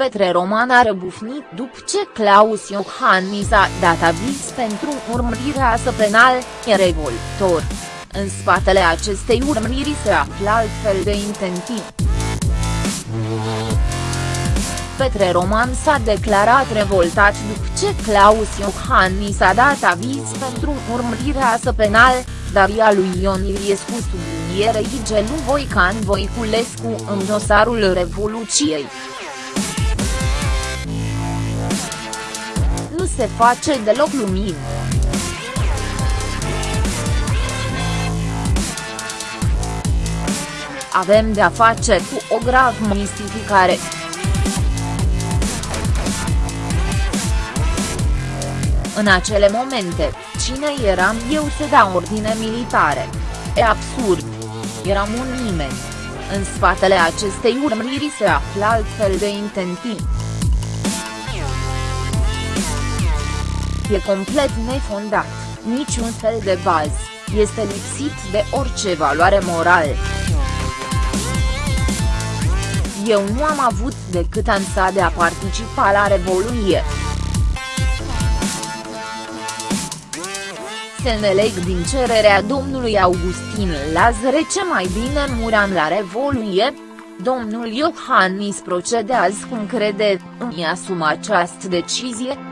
Petre Roman a răbufnit după ce Claus Iohannis a dat aviz pentru urmărirea să penal, e revoltor. În spatele acestei urmăriri se află altfel de intenții. Petre Roman s-a declarat revoltat după ce Claus Iohannis a dat aviz pentru urmărirea să penal, dar ea lui Ion Iliescu sublinierei Gelu Voican Voiculescu în dosarul Revoluției. Se face deloc lumină. Avem de-a face cu o grav mistificare. În acele momente, cine eram eu să dau ordine militare? E absurd. Eram un nimeni. În spatele acestei urmăriri se află altfel de intenții. E complet nefondat, niciun fel de bază, este lipsit de orice valoare morală. Eu nu am avut decât ansa de a participa la Revoluție. Se neleg din cererea domnului Augustin Lazare ce mai bine muram la Revoluție, domnul Iohannis procedează cum crede, îmi asum această decizie.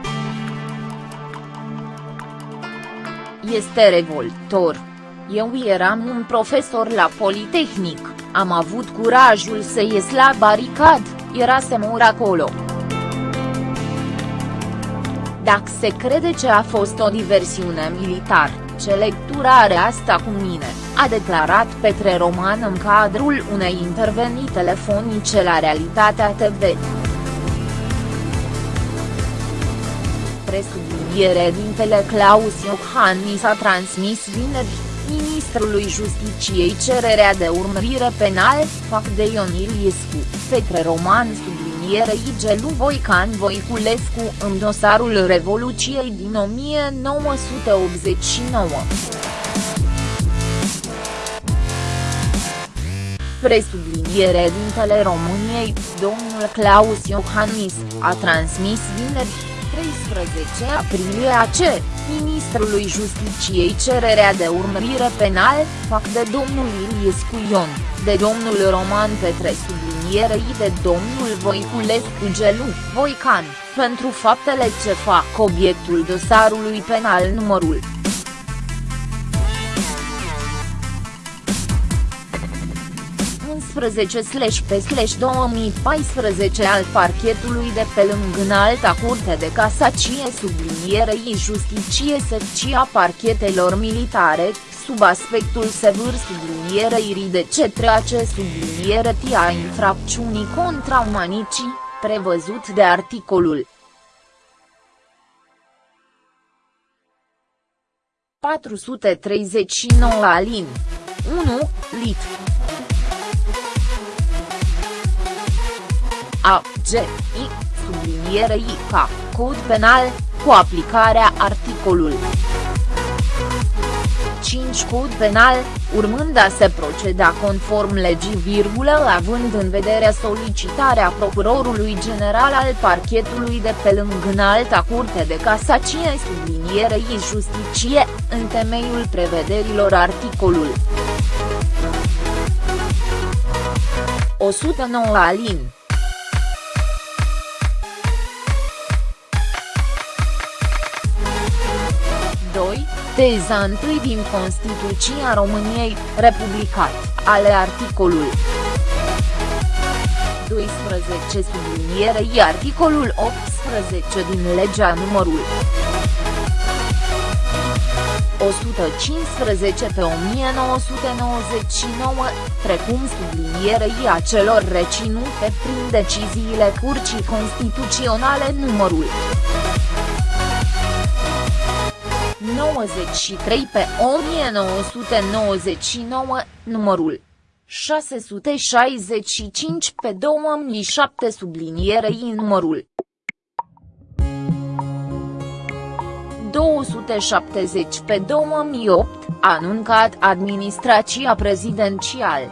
Este revoltor. Eu eram un profesor la Politehnic, am avut curajul să ies la baricad, era să mor acolo. Dacă se crede ce a fost o diversiune militar, ce lectură are asta cu mine, a declarat Petre Roman în cadrul unei intervenii telefonice la Realitatea TV. Presubliniere dintele Claus Iohannis a transmis vineri, ministrului Justiciei cererea de urmărire penal, fac de Ion Iliescu, Petre Roman sublinierei Gelu Voican Voiculescu în dosarul Revoluției din 1989. Presubliniere dintele României, domnul Claus Iohannis, a transmis vineri, 13 aprilie AC, ministrului Justiciei cererea de urmărire penal, fac de domnul Iliescu Ion, de domnul Roman Petre sublinierei de domnul Voiculescu Gelu, Voican, pentru faptele ce fac obiectul dosarului penal numărul 11 pe 2014 al parchetului de pe lângă înalta curte de casacie sublinierei justicie secția parchetelor militare, sub aspectul sever sublinierei de cetre acest subliniere tia infracțiunii contra umanicii, prevăzut de articolul 439 alin. 1, lit. A, G, I, subliniere I, K, cod penal, cu aplicarea articolul 5 cod penal, urmând a se proceda conform legii virgulă având în vedere solicitarea procurorului general al parchetului de pe lângă înalta curte de casacie sublinierei justicie, în temeiul prevederilor articolul 109 alin. Teza 1 din Constituția României, republicat, ale articolul 12 sublinierei articolul 18 din legea numărul 115 pe 1999, precum sublinierei acelor reținute prin deciziile Curții Constituționale numărul 93 pe 1999, numărul 665 pe 2007 sublinierei numărul 270 pe 2008, anuncat administrația prezidențială.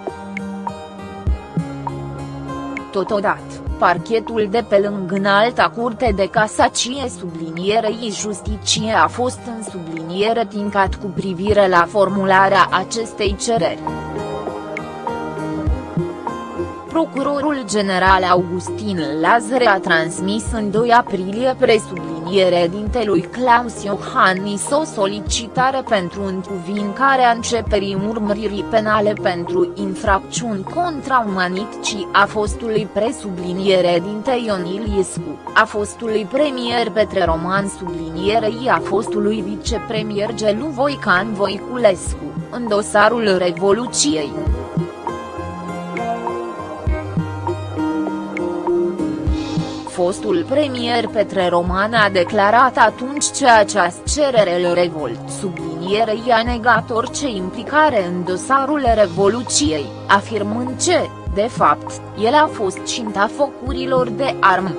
Totodată Parchetul de pe lângă înalta curte de casacie sublinierei justicie a fost în subliniere tincat cu privire la formularea acestei cereri. Procurorul general Augustin Lazare a transmis în 2 aprilie presubliniere dintelui Claus Iohannis o solicitare pentru încuvincarea începerii urmăririi penale pentru infracțiuni contra umanicii a fostului presubliniere dinte Ion Iliescu, a fostului premier Petre Roman sublinierei a fostului vicepremier Gelu Voican Voiculescu, în dosarul Revoluției. Fostul premier Petre Roman a declarat atunci ce această cerere îl revolt sublinierei a negat orice implicare în dosarul Revoluției, afirmând ce, de fapt, el a fost cinta focurilor de armă.